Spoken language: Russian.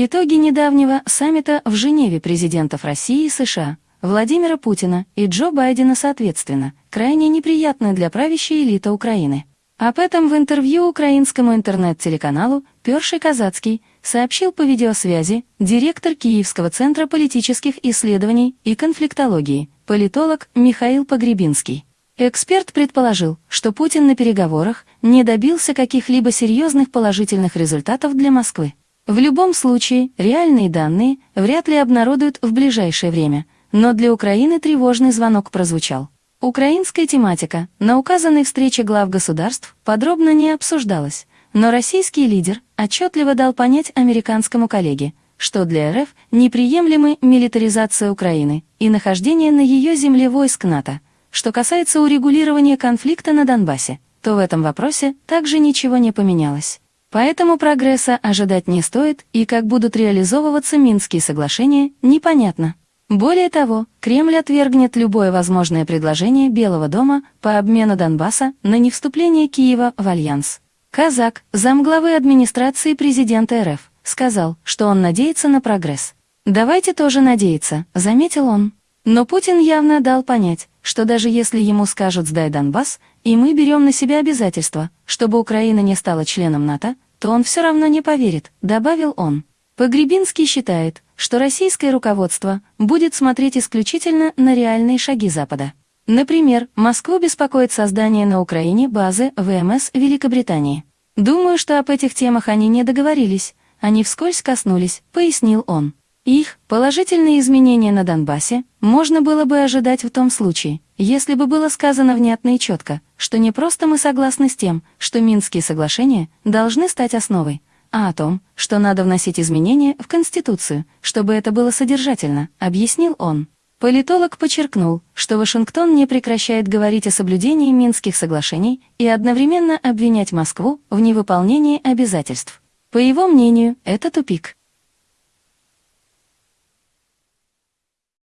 Итоги недавнего саммита в Женеве президентов России и США, Владимира Путина и Джо Байдена соответственно, крайне неприятны для правящей элиты Украины. Об этом в интервью украинскому интернет-телеканалу «Перший Казацкий» сообщил по видеосвязи директор Киевского центра политических исследований и конфликтологии, политолог Михаил Погребинский. Эксперт предположил, что Путин на переговорах не добился каких-либо серьезных положительных результатов для Москвы. В любом случае, реальные данные вряд ли обнародуют в ближайшее время, но для Украины тревожный звонок прозвучал. Украинская тематика на указанной встрече глав государств подробно не обсуждалась, но российский лидер отчетливо дал понять американскому коллеге, что для РФ неприемлемы милитаризация Украины и нахождение на ее земле войск НАТО. Что касается урегулирования конфликта на Донбассе, то в этом вопросе также ничего не поменялось. Поэтому прогресса ожидать не стоит, и как будут реализовываться Минские соглашения, непонятно. Более того, Кремль отвергнет любое возможное предложение Белого дома по обмену Донбасса на невступление Киева в альянс. Казак, замглавы администрации президента РФ, сказал, что он надеется на прогресс. «Давайте тоже надеяться», — заметил он. Но Путин явно дал понять, что даже если ему скажут «сдай Донбасс», и мы берем на себя обязательства, чтобы Украина не стала членом НАТО, то он все равно не поверит, добавил он. Погребинский считает, что российское руководство будет смотреть исключительно на реальные шаги Запада. Например, Москву беспокоит создание на Украине базы ВМС Великобритании. Думаю, что об этих темах они не договорились, они вскользь коснулись, пояснил он. Их положительные изменения на Донбассе можно было бы ожидать в том случае, если бы было сказано внятно и четко, что не просто мы согласны с тем, что Минские соглашения должны стать основой, а о том, что надо вносить изменения в Конституцию, чтобы это было содержательно, объяснил он. Политолог подчеркнул, что Вашингтон не прекращает говорить о соблюдении Минских соглашений и одновременно обвинять Москву в невыполнении обязательств. По его мнению, это тупик.